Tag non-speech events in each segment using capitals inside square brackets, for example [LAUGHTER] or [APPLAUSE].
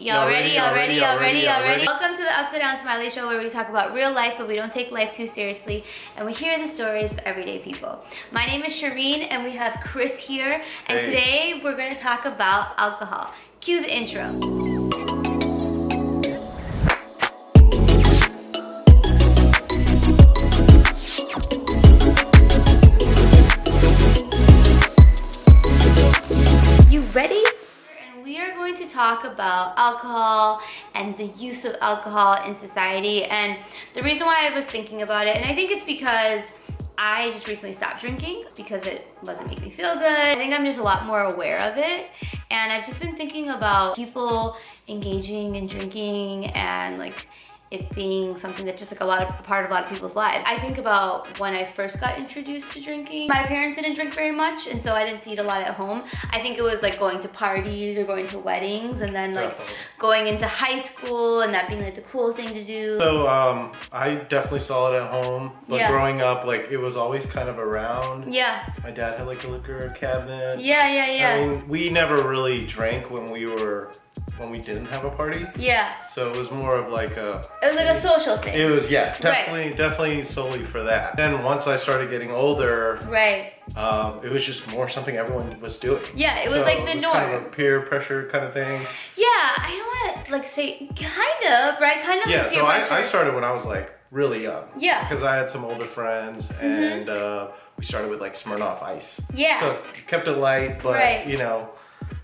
Y'all ready? Y'all ready? Y'all ready? Y'all ready? Welcome to the Upside Down Smiley Show where we talk about real life but we don't take life too seriously and we hear the stories of everyday people. My name is Shireen and we have Chris here and Hey. today we're going to talk about alcohol. Cue the intro. Talk about alcohol and the use of alcohol in society. And the reason why I was thinking about it, and I think it's because I just recently stopped drinking because it wasn't making me feel good. I think I'm just a lot more aware of it. And I've just been thinking about people engaging in drinking and like it being something that's just like a lot of a part of a lot of people's lives. I think about when I first got introduced to drinking. My parents didn't drink very much and so I didn't see it a lot at home. I think it was like going to parties or going to weddings and then like Definitely. going into high school and that being like the cool thing to do. So um, I definitely saw it at home, but Yeah. growing up, like it was always kind of around. yeah, My dad had like a liquor cabinet. yeah, yeah, yeah. I mean, we never really drank when we were when we didn't have a party. yeah, So it was more of like a. it was like a social thing. It was yeah, definitely, definitely solely for that. Then once I started getting older, right. um, it was just more something everyone was doing. Yeah, it was So like the it was norm. Kind of a peer pressure kind of thing. Yeah, I don't want to like say kind of, right? Kind of Yeah, like so I, I started when I was like really young. Yeah. Because I had some older friends Mm-hmm. and uh, we started with like Smirnoff Ice. Yeah. So kept it light, but Right. you know.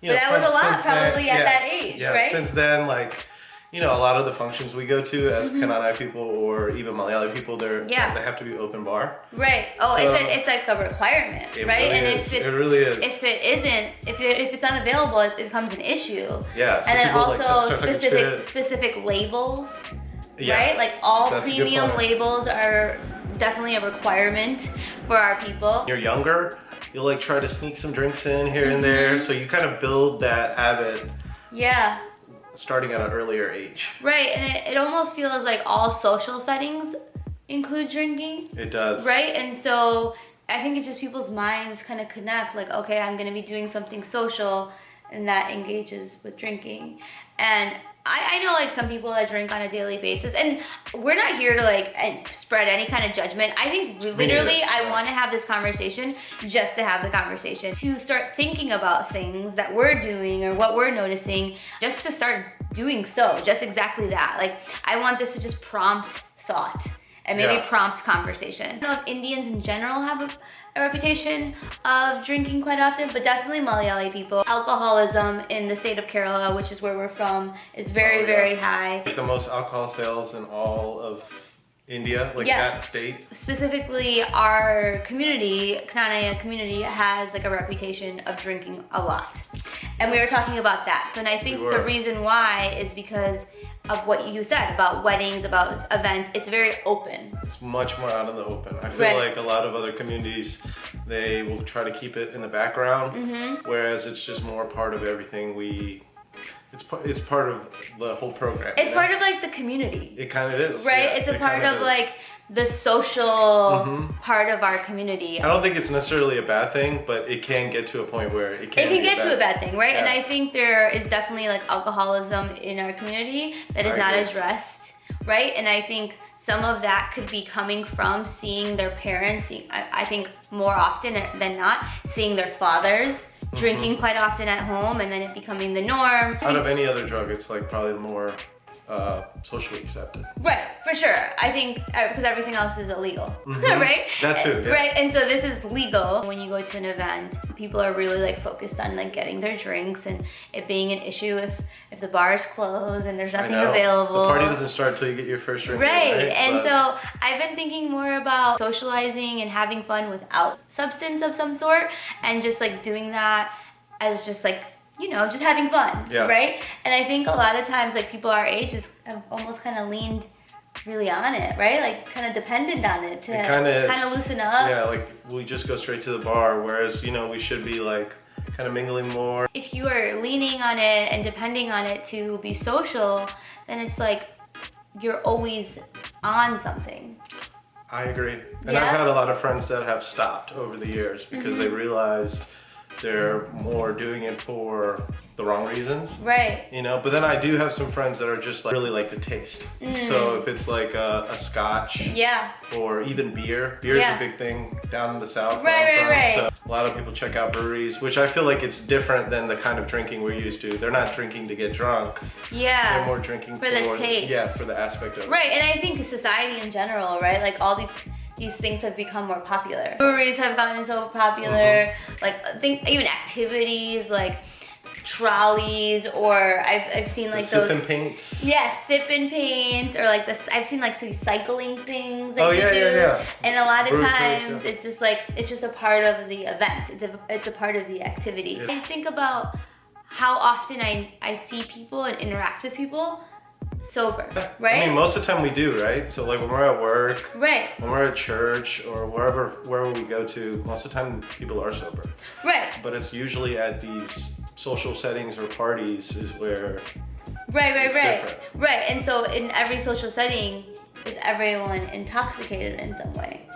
You But know, that was a lot since then- probably at yeah, that age, yeah, right? Since then, like, you know, a lot of the functions we go to as Mm-hmm. Knanaya people or even Malayali people, they're Yeah. they have to be open bar. Right. Oh, So- it's, a, it's like a requirement, right? really and is. if it's, It really is. If it isn't, if it, if it's unavailable, it becomes an issue. Yeah. so and then people, like, also specific specific labels, Yeah. right? Like all That's premium labels are definitely a requirement for our people. you're younger, you'll like try to sneak some drinks in here and Mm-hmm. there. So you kind of build that habit Yeah. starting at an earlier age. Right. And it, it almost feels like all social settings include drinking. It does. Right? And so I think it's just people's minds kind of connect like, okay, I'm going to be doing something social and that engages with drinking. And I, I know like some people that drink on a daily basis and we're not here to like spread any kind of judgment. I think literally I want to have this conversation just to have the conversation, to start thinking about things that we're doing or what we're noticing, just to start doing so, just exactly that. Like I want this to just prompt thought and maybe Yeah. prompt conversation. I don't know if Indians in general have a, a reputation of drinking quite often, but definitely Malayali people. Alcoholism in the state of Kerala, which is where we're from, is very, Oh, yeah. very high. Like the most alcohol sales in all of India, like Yeah. that state. Specifically, our community, Knanaya community, has like a reputation of drinking a lot. And we were talking about that. So, and I think We the reason why is because of what you said about weddings, about events. It's very open. It's much more out in the open. I feel Right. like a lot of other communities, they will try to keep it in the background, Mm-hmm. whereas it's just more part of everything we. It's part. It's part of the whole program. It's you know? part of like the community. It kind of is. right? yeah, it's a it part of is. like the social mm-hmm. part of our community. I don't think it's necessarily a bad thing, but it can get to a point where it can. It can get to a bad thing, right? And I think there is definitely like alcoholism in our community that is I not agree. addressed, right? And I think some of that could be coming from seeing their parents, I, I think more often than not, seeing their fathers Drinking mm-hmm. quite often at home and then it becoming the norm. Out of any other drug, it's like probably more uh, socially accepted. Right, for sure. I think because everything else is illegal, [LAUGHS] Mhm. right? That too, yeah. Right, and so this is legal. When you go to an event, people are really like focused on like getting their drinks and it being an issue if if the bar is closed and there's nothing available. The party doesn't start till you get your first drink. Right, and But- so I've been thinking more about socializing and having fun without substance of some sort, and just like doing that as just like you know just having fun, Yeah. right? And I think a lot of times like people our age just have almost kind of leaned really on it, right? Like kind of dependent on it to kind of loosen up. Yeah, like we just go straight to the bar, whereas you know we should be like kind of mingling more. If you are leaning on it and depending on it to be social, then it's like you're always on something. I agree, and Yeah? I've had a lot of friends that have stopped over the years because they Mm-hmm. realized they're more doing it for the wrong reasons. Right. You know, but then I do have some friends that are just like really like the taste. So if it's like a, a scotch Mm. Yeah. or even beer, beer is a big thing down in the south. Right, right, from. right. So a lot of people check out breweries, which I feel like it's different than the kind of drinking we're used to. They're not drinking to get drunk. Yeah. They're more drinking For the taste. Yeah, for the aspect of it. Right, and I think society in general, right? Like all these these things have become more popular. Breweries have gotten so popular. Mm-hmm. Like I think even activities like trolleys or I've, I've seen The like sip those and paints. Yeah, sip and paints or like this. I've seen like some cycling things that Oh, you yeah, do, yeah, yeah. and a lot of Brew times cruise, yeah. it's just like it's just a part of the event. It's a it's a part of the activity. Yeah. I think about how often I I see people and interact with people sober, right? I mean, most of the time we do, right? So like when we're at work, right, when we're at church, or wherever wherever we go to, most of the time people are sober. right, But it's usually at these social settings or parties is where right, right, right, different. right. And so in every social setting, is everyone intoxicated in some way,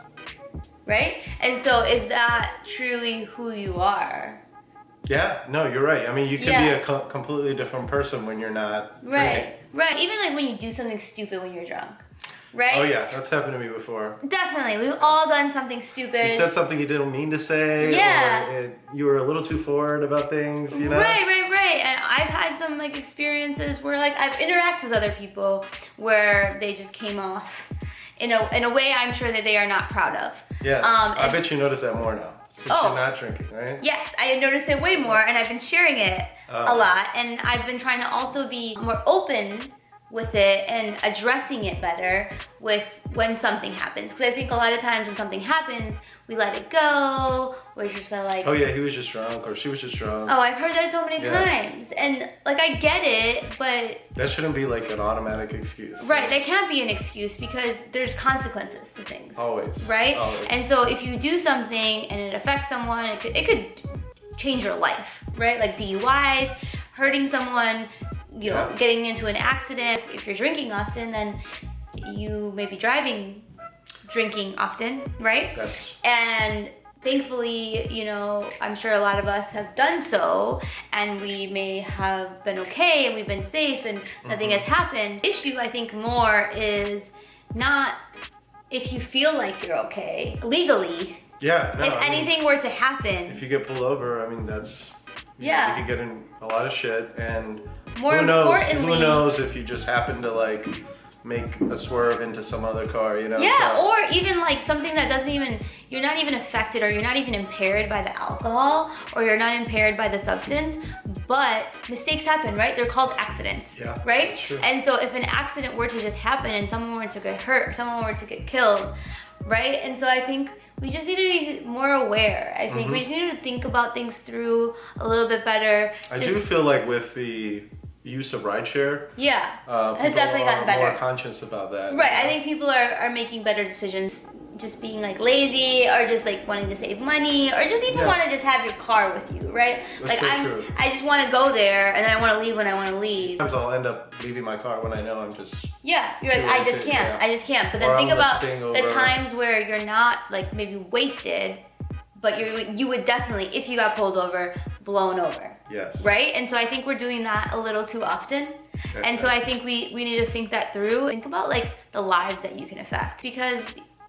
right? And so is that truly who you are? Yeah, no, you're right. I mean, you can be a co- completely different person when you're not Right, drinking. right. Even like when you do something stupid when you're drunk, right? Oh yeah, that's happened to me before. Definitely, we've all done something stupid. You said something you didn't mean to say, Yeah. or it, you were a little too forward about things, you know? Right, right, right. And I've had some like experiences where like I've interacted with other people where they just came off in a in a way I'm sure that they are not proud of. Yes, Um, I bet you notice that more now, since Oh. you're not drinking, right? Yes, I noticed it way more, and I've been sharing it Oh. a lot, and I've been trying to also be more open with it and addressing it better with when something happens. Because I think a lot of times when something happens, we let it go. We're just like, Oh yeah, he was just drunk, or she was just drunk. oh, I've heard that so many Yeah. times, and like I get it, but That shouldn't be like an automatic excuse. right, that can't be an excuse because there's consequences to things. Always. right? Always. And so if you do something and it affects someone, it could, it could change your life, right? Like DUIs, hurting someone, you know, Yeah. getting into an accident. If you're drinking often, then you may be driving drinking often, right? That's And thankfully, you know, I'm sure a lot of us have done so and we may have been okay and we've been safe and nothing Mm-hmm. has happened. Issue I think more is not if you feel like you're okay legally. yeah. No, if I mean, anything were to happen, if you get pulled over, I mean that's you- Yeah. You could get in a lot of shit, and More who knows? importantly- who knows if you just happen to like make a swerve into some other car, you know? yeah, so- or even like something that doesn't even, you're not even affected or you're not even impaired by the alcohol or you're not impaired by the substance, but mistakes happen, right? They're called accidents, Yeah, right? And so if an accident were to just happen and someone were to get hurt or someone were to get killed, right? And so I think we just need to be more aware. I think we mm-hmm. just need to think about things through a little bit better. I just, do feel like with the use of rideshare, yeah, uh, has definitely gotten better. more conscious about that. Right, I think people are, are making better decisions just being like lazy or just like wanting to save money or just even Yeah. want to just have your car with you, right? That's like so I'm true. I just want to go there and then I want to leave when I want to leave. Sometimes I'll end up leaving my car when I know I'm just Yeah, you're like I just can't. yeah. I just can't. But then I'll think up about the times where you're not like maybe wasted, but you you would definitely if you got pulled over, blown over. Yes. Right? And so I think we're doing that a little too often. And so I think we, we need to think that through. Think about like the lives that you can affect because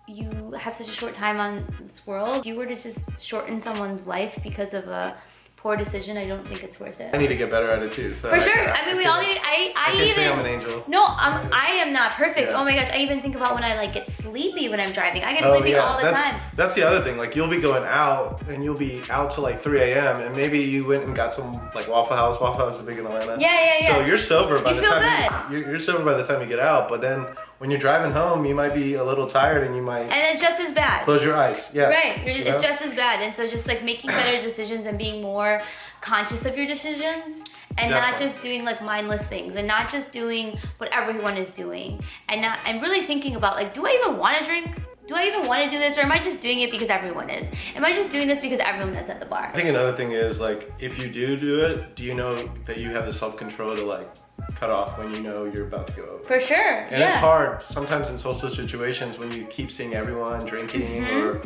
you have such a short time on this world. If you were to just shorten someone's life because of a poor decision, I don't think it's worth it. I need to get better at it too. So For I- sure. I, I mean, we all need. I I, I even. say I'm an angel. No, I'm, I am not perfect. Yeah. Oh my gosh, I even think about when I like get sleepy when I'm driving. I get Oh sleepy yeah, all the that's time. that's the other thing. Like you'll be going out and you'll be out till like 3 a.m. and maybe you went and got some like Waffle House. Waffle House is big in Atlanta. Yeah, yeah, yeah. So you're sober by You the time you, you're, you're sober by the time you get out. But then when you're driving home, you might be a little tired and you might And it's just as bad. close your eyes. Yeah. Right, you're, You it's know? just as bad. And so just like making better [CLEARS THROAT] decisions and being more conscious of your decisions and not just doing like mindless things and not just doing what everyone is doing and not and really thinking about like do I even want to drink? Do I even want to do this or am I just doing it because everyone is? Am I just doing this because everyone is at the bar? I think another thing is like if you do do it, do you know that you have the self control to like cut off when you know you're about to go over? For sure. And yeah. it's hard sometimes in social situations when you keep seeing everyone drinking Mm-hmm. or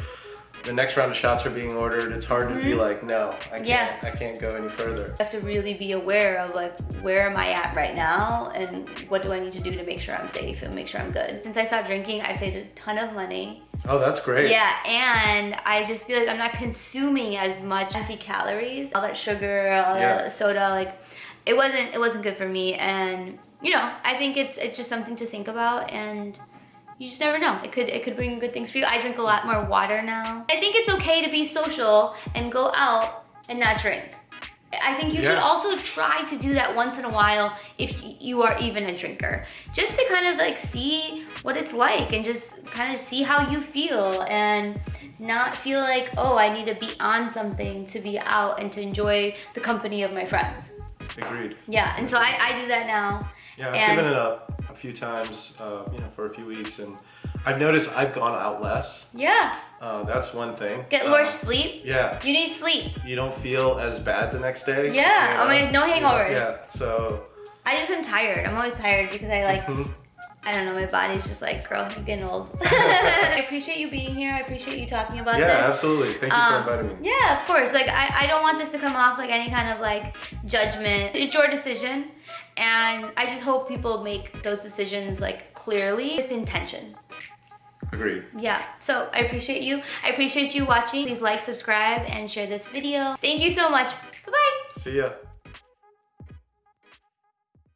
the next round of shots are being ordered, it's hard to be like, no, I can't, Mm-hmm. Yeah. I can't go any further. I have to really be aware of like where am I at right now and what do I need to do to make sure I'm safe and make sure I'm good. Since I stopped drinking, I've saved a ton of money. Oh, that's great. Yeah, and I just feel like I'm not consuming as much empty calories. All that sugar, all Yeah. that soda, like it wasn't it wasn't good for me. And you know, I think it's it's just something to think about and you just never know. It could it could bring good things for you. I drink a lot more water now. I think it's okay to be social and go out and not drink. I think you should also try to do that once in a while if you are even a drinker. Just to kind of like see what it's like and just kind of see how you feel and not feel like, oh, I need to be on something to be out and to enjoy the company of my friends. Agreed. Yeah, and so I, I do that now. Yeah, I've given it up few times, uh, you know, for a few weeks, and I've noticed I've gone out less. Yeah, Uh, that's one thing. get more sleep. Yeah, You need sleep. you don't feel as bad the next day. Yeah, you oh my- no hangovers. Yeah, so. I just am tired. I'm always tired because I like mhm. I don't know, my body's just like, girl, you're getting old. [LAUGHS] [LAUGHS] I appreciate you being here. I appreciate you talking about Yeah, this. absolutely. Thank you Um, for inviting me. Yeah, of course. Like, I, I don't want this to come off like any kind of like judgment. It's your decision. And I just hope people make those decisions like clearly with intention. Agreed. Yeah, so I appreciate you. I appreciate you watching. Please like, subscribe, and share this video. Thank you so much. Bye-bye. See ya.